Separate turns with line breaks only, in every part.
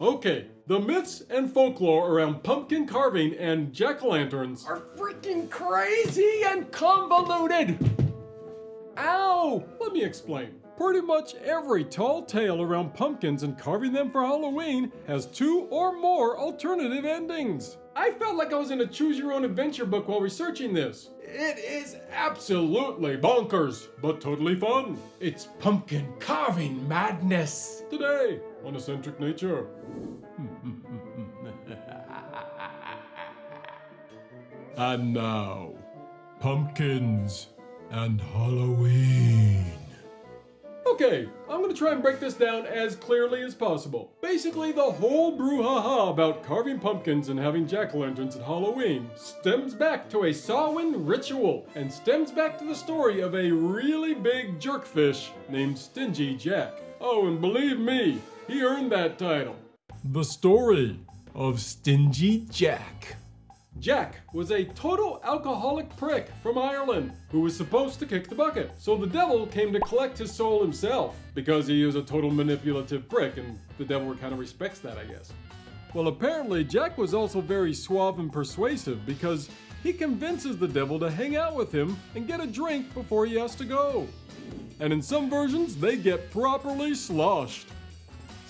Okay, the myths and folklore around pumpkin carving and jack-o'-lanterns are freaking crazy and convoluted! Ow! Let me explain. Pretty much every tall tale around pumpkins and carving them for Halloween has two or more alternative endings. I felt like I was in a choose your own adventure book while researching this. It is absolutely bonkers, but totally fun. It's pumpkin carving madness. Today on Eccentric Nature. and now, pumpkins and Halloween. Okay, I'm gonna try and break this down as clearly as possible. Basically, the whole brouhaha about carving pumpkins and having jack-o'-lanterns at Halloween stems back to a Samhain ritual and stems back to the story of a really big jerkfish named Stingy Jack. Oh, and believe me, he earned that title. The story of Stingy Jack. Jack was a total alcoholic prick from Ireland who was supposed to kick the bucket. So the devil came to collect his soul himself because he is a total manipulative prick and the devil kind of respects that, I guess. Well, apparently Jack was also very suave and persuasive because he convinces the devil to hang out with him and get a drink before he has to go. And in some versions, they get properly sloshed.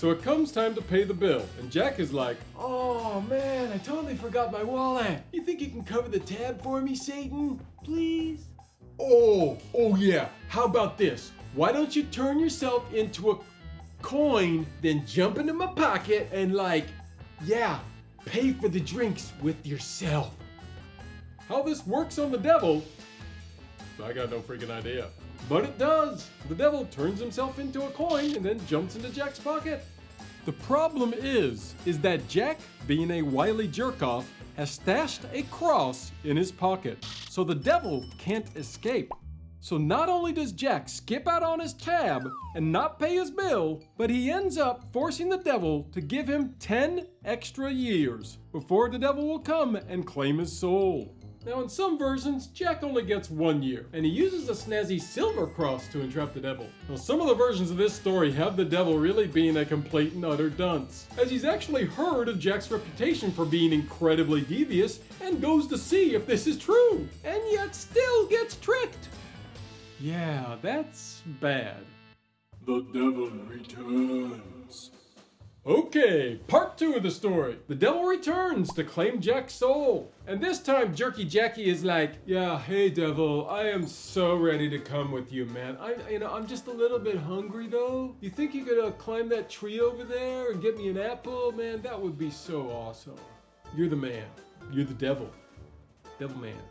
So it comes time to pay the bill, and Jack is like, Oh man, I totally forgot my wallet. You think you can cover the tab for me, Satan? Please? Oh, oh yeah. How about this? Why don't you turn yourself into a coin, then jump into my pocket and like, yeah, pay for the drinks with yourself. How this works on the devil, I got no freaking idea. But it does! The devil turns himself into a coin and then jumps into Jack's pocket. The problem is, is that Jack, being a wily jerkoff, has stashed a cross in his pocket, so the devil can't escape. So not only does Jack skip out on his tab and not pay his bill, but he ends up forcing the devil to give him 10 extra years before the devil will come and claim his soul. Now in some versions, Jack only gets one year, and he uses a snazzy silver cross to entrap the devil. Now some of the versions of this story have the devil really being a complete and utter dunce, as he's actually heard of Jack's reputation for being incredibly devious, and goes to see if this is true, and yet still gets tricked. Yeah, that's bad. The devil returns. Okay, part two of the story. The devil returns to claim Jack's soul. And this time, Jerky Jackie is like, yeah, hey devil, I am so ready to come with you, man. I, you know, I'm just a little bit hungry though. You think you could uh, climb that tree over there and get me an apple? Man, that would be so awesome. You're the man. You're the devil. Devil man.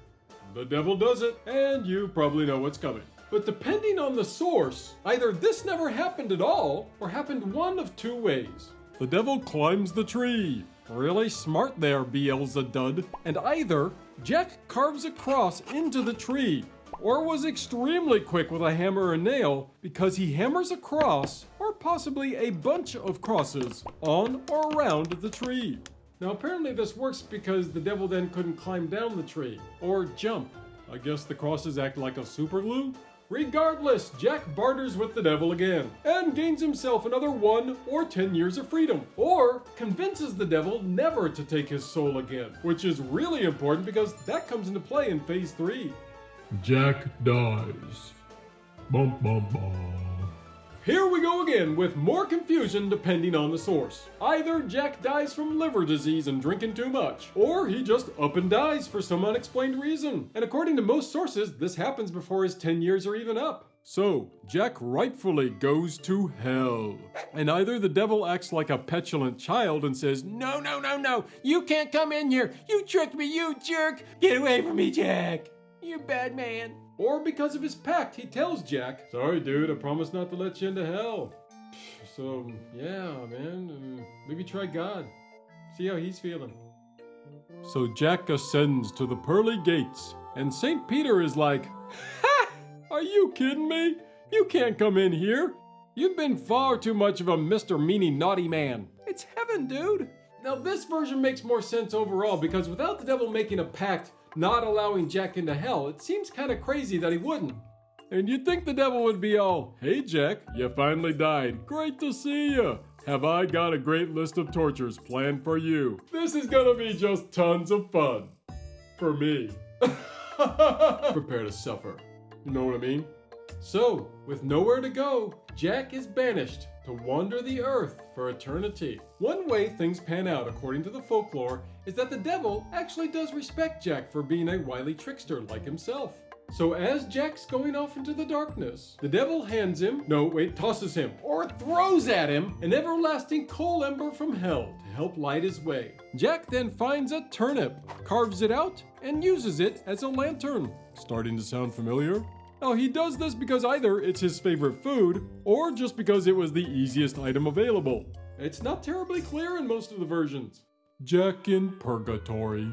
The devil does it, and you probably know what's coming. But depending on the source, either this never happened at all, or happened one of two ways. The devil climbs the tree. Really smart there, Beelzebub. And either Jack carves a cross into the tree, or was extremely quick with a hammer and nail because he hammers a cross, or possibly a bunch of crosses, on or around the tree. Now apparently this works because the devil then couldn't climb down the tree, or jump. I guess the crosses act like a super glue? Regardless, Jack barters with the devil again and gains himself another one or 10 years of freedom, or convinces the devil never to take his soul again, which is really important because that comes into play in phase 3. Jack dies. Bum bum bum. Here we go again with more confusion depending on the source. Either Jack dies from liver disease and drinking too much, or he just up and dies for some unexplained reason. And according to most sources, this happens before his 10 years are even up. So, Jack rightfully goes to hell. And either the devil acts like a petulant child and says, No, no, no, no, you can't come in here. You tricked me, you jerk. Get away from me, Jack. You bad man. Or because of his pact, he tells Jack, Sorry, dude, I promise not to let you into hell. So, yeah, man, uh, maybe try God. See how he's feeling. So Jack ascends to the pearly gates, and St. Peter is like, Ha! Are you kidding me? You can't come in here. You've been far too much of a Mr. Meanie Naughty Man. It's heaven, dude. Now, this version makes more sense overall because without the devil making a pact, not allowing Jack into hell, it seems kind of crazy that he wouldn't. And you'd think the devil would be all, Hey Jack, you finally died. Great to see you. have I got a great list of tortures planned for you. This is gonna be just tons of fun. For me. Prepare to suffer. You know what I mean? So, with nowhere to go, Jack is banished to wander the earth for eternity. One way things pan out, according to the folklore, is that the devil actually does respect Jack for being a wily trickster like himself. So as Jack's going off into the darkness, the devil hands him, no wait, tosses him, or throws at him an everlasting coal ember from hell to help light his way. Jack then finds a turnip, carves it out, and uses it as a lantern. Starting to sound familiar? Now he does this because either it's his favorite food, or just because it was the easiest item available. It's not terribly clear in most of the versions. Jack in Purgatory.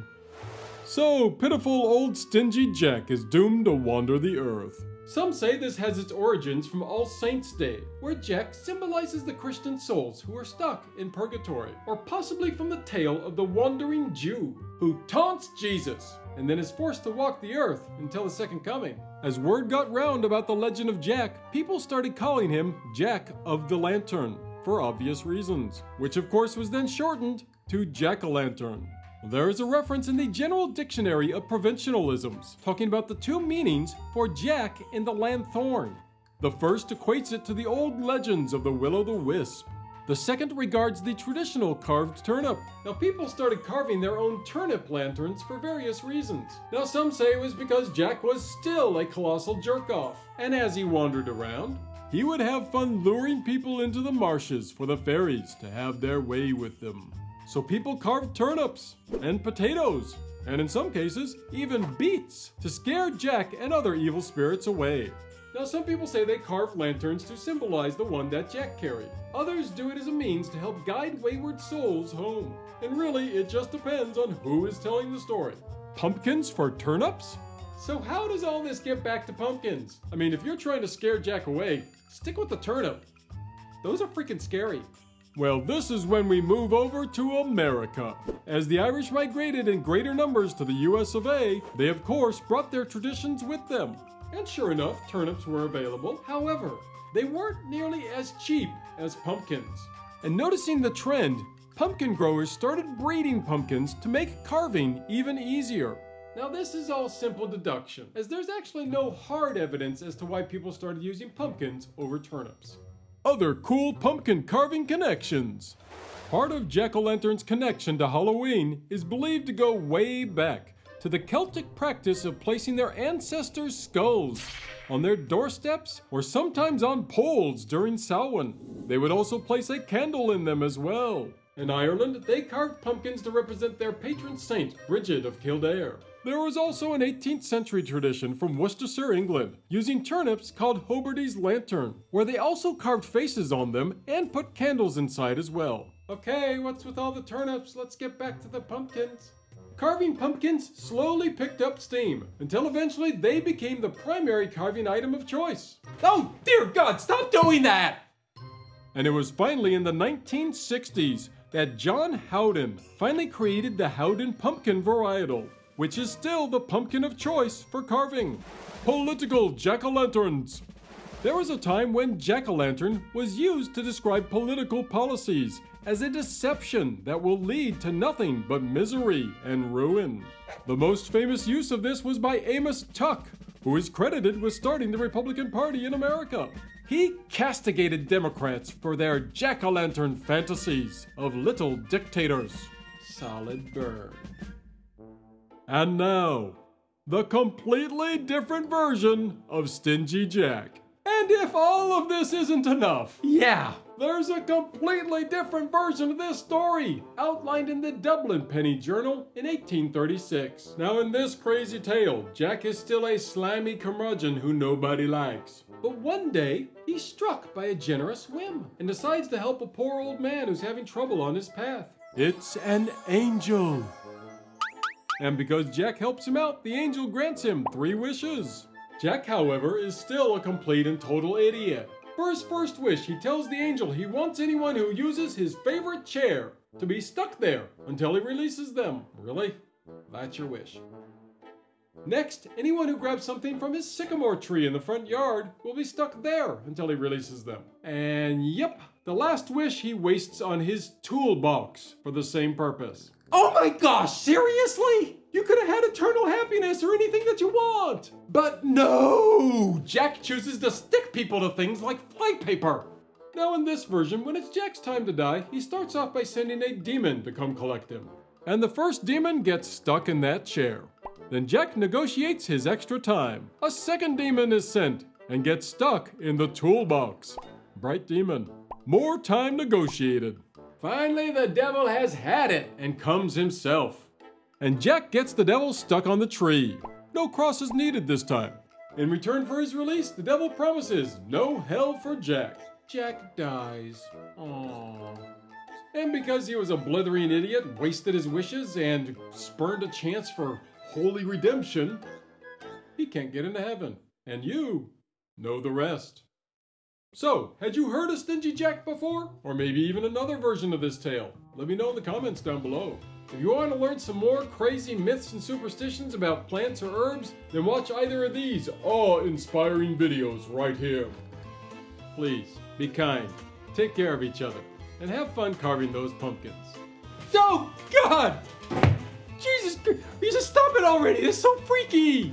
So, pitiful old stingy Jack is doomed to wander the earth. Some say this has its origins from All Saints' Day, where Jack symbolizes the Christian souls who are stuck in purgatory, or possibly from the tale of the wandering Jew who taunts Jesus and then is forced to walk the earth until the second coming. As word got round about the legend of Jack, people started calling him Jack of the Lantern for obvious reasons, which of course was then shortened to Jack o' Lantern. There is a reference in the General Dictionary of Provincialisms talking about the two meanings for Jack in the lanthorn. The first equates it to the old legends of the will-o'-the-wisp. The second regards the traditional carved turnip. Now, people started carving their own turnip lanterns for various reasons. Now, some say it was because Jack was still a colossal jerk off, and as he wandered around, he would have fun luring people into the marshes for the fairies to have their way with them. So people carved turnips and potatoes, and in some cases, even beets, to scare Jack and other evil spirits away. Now, some people say they carve lanterns to symbolize the one that Jack carried. Others do it as a means to help guide wayward souls home. And really, it just depends on who is telling the story. Pumpkins for turnips? So, how does all this get back to pumpkins? I mean, if you're trying to scare Jack away, stick with the turnip. Those are freaking scary. Well, this is when we move over to America. As the Irish migrated in greater numbers to the US of A, they of course brought their traditions with them. And sure enough, turnips were available. However, they weren't nearly as cheap as pumpkins. And noticing the trend, pumpkin growers started breeding pumpkins to make carving even easier. Now this is all simple deduction, as there's actually no hard evidence as to why people started using pumpkins over turnips other cool pumpkin carving connections. Part of jack-o'-lantern's connection to Halloween is believed to go way back to the Celtic practice of placing their ancestors' skulls on their doorsteps or sometimes on poles during Samhain. They would also place a candle in them as well. In Ireland, they carved pumpkins to represent their patron saint, Bridget of Kildare. There was also an 18th century tradition from Worcestershire, England, using turnips called Hoberdy's lantern, where they also carved faces on them and put candles inside as well. Okay, what's with all the turnips? Let's get back to the pumpkins. Carving pumpkins slowly picked up steam until eventually they became the primary carving item of choice.
Oh, dear God, stop doing that!
And it was finally in the 1960s that John Howden finally created the Howden pumpkin varietal, which is still the pumpkin of choice for carving. Political jack-o'-lanterns. There was a time when jack-o'-lantern was used to describe political policies as a deception that will lead to nothing but misery and ruin. The most famous use of this was by Amos Tuck, who is credited with starting the Republican Party in America. He castigated Democrats for their jack-o'-lantern fantasies of little dictators. Solid burn. And now, the completely different version of Stingy Jack. And if all of this isn't enough,
yeah,
there's a completely different version of this story, outlined in the Dublin Penny Journal in 1836. Now in this crazy tale, Jack is still a slimy curmudgeon who nobody likes. But one day, he's struck by a generous whim and decides to help a poor old man who's having trouble on his path. It's an angel and because Jack helps him out, the angel grants him three wishes. Jack, however, is still a complete and total idiot. For his first wish, he tells the angel he wants anyone who uses his favorite chair to be stuck there until he releases them. Really? That's your wish. Next, anyone who grabs something from his sycamore tree in the front yard will be stuck there until he releases them. And yep, The last wish he wastes on his toolbox for the same purpose.
Oh my gosh, seriously? You could have had eternal happiness or anything that you want. But no! Jack chooses to stick people to things like flypaper.
Now in this version, when it's Jack's time to die, he starts off by sending a demon to come collect him. And the first demon gets stuck in that chair. Then Jack negotiates his extra time. A second demon is sent and gets stuck in the toolbox. Bright demon. More time negotiated. Finally, the devil has had it and comes himself. And Jack gets the devil stuck on the tree. No crosses needed this time. In return for his release, the devil promises no hell for Jack. Jack dies. Aww. And because he was a blithering idiot, wasted his wishes, and spurned a chance for holy redemption, he can't get into heaven. And you know the rest. So, had you heard of Stingy Jack before? Or maybe even another version of this tale? Let me know in the comments down below. If you want to learn some more crazy myths and superstitions about plants or herbs, then watch either of these awe-inspiring videos right here. Please, be kind, take care of each other, and have fun carving those pumpkins.
Oh God! Jesus, Christ! you just stop it already. It's so freaky.